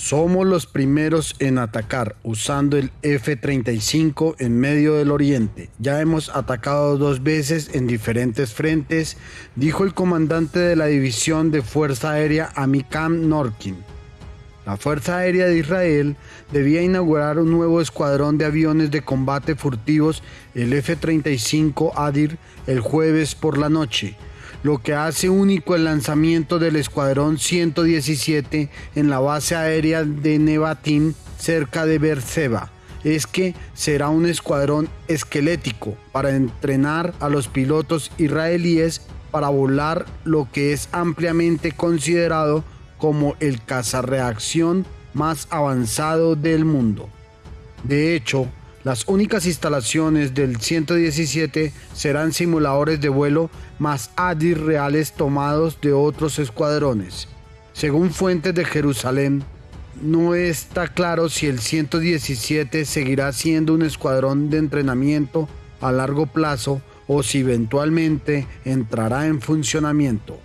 Somos los primeros en atacar usando el F-35 en medio del oriente. Ya hemos atacado dos veces en diferentes frentes, dijo el comandante de la División de Fuerza Aérea Amikam Norkin. La Fuerza Aérea de Israel debía inaugurar un nuevo escuadrón de aviones de combate furtivos, el F-35 Adir, el jueves por la noche lo que hace único el lanzamiento del Escuadrón 117 en la base aérea de Nevatim cerca de Berseba es que será un escuadrón esquelético para entrenar a los pilotos israelíes para volar lo que es ampliamente considerado como el cazarreacción más avanzado del mundo. De hecho, las únicas instalaciones del 117 serán simuladores de vuelo más ADIR reales tomados de otros escuadrones. Según fuentes de Jerusalén, no está claro si el 117 seguirá siendo un escuadrón de entrenamiento a largo plazo o si eventualmente entrará en funcionamiento.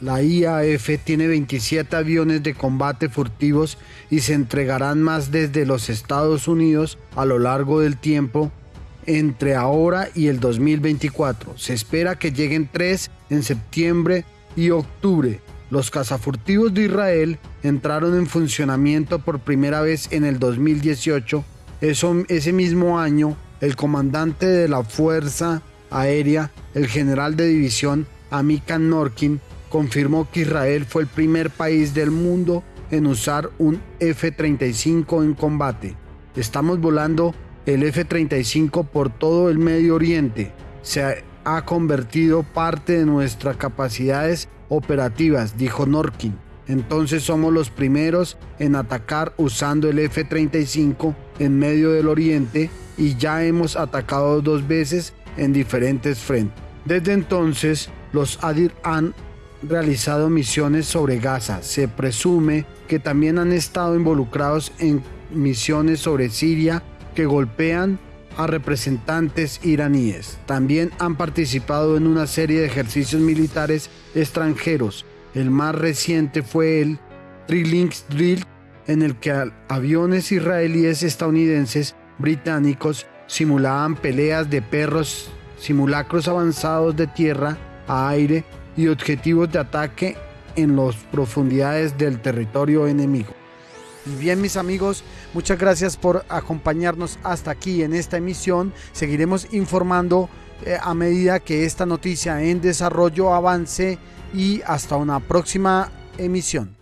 La IAF tiene 27 aviones de combate furtivos y se entregarán más desde los Estados Unidos a lo largo del tiempo entre ahora y el 2024. Se espera que lleguen tres en septiembre y octubre. Los cazafurtivos de Israel entraron en funcionamiento por primera vez en el 2018. Eso, ese mismo año, el comandante de la Fuerza Aérea, el general de división Amikan Norkin, confirmó que Israel fue el primer país del mundo en usar un F-35 en combate. Estamos volando el F-35 por todo el Medio Oriente. Se ha convertido parte de nuestras capacidades operativas, dijo Norkin. Entonces somos los primeros en atacar usando el F-35 en medio del Oriente y ya hemos atacado dos veces en diferentes frentes. Desde entonces, los Adir han realizado misiones sobre Gaza. Se presume que también han estado involucrados en misiones sobre Siria que golpean a representantes iraníes. También han participado en una serie de ejercicios militares extranjeros. El más reciente fue el Trilinks Drill, en el que aviones israelíes, estadounidenses, británicos simulaban peleas de perros, simulacros avanzados de tierra a aire y objetivos de ataque en las profundidades del territorio enemigo. Y bien mis amigos, muchas gracias por acompañarnos hasta aquí en esta emisión. Seguiremos informando eh, a medida que esta noticia en desarrollo avance y hasta una próxima emisión.